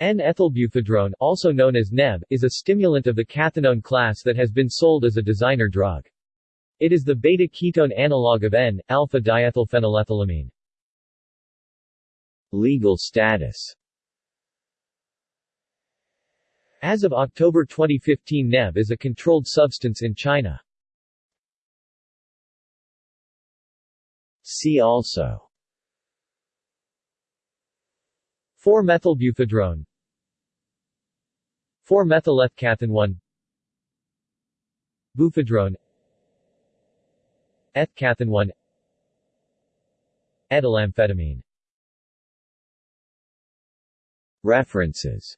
N-ethylbuphedrone, also known as NEB, is a stimulant of the cathinone class that has been sold as a designer drug. It is the beta-ketone analog of N-alpha-diethylphenylethylamine. Legal status As of October 2015 NEB is a controlled substance in China. See also 4-methylbuphedrone 4-methylethcathinone Buphedrone Ethcathinone Etilamphetamine References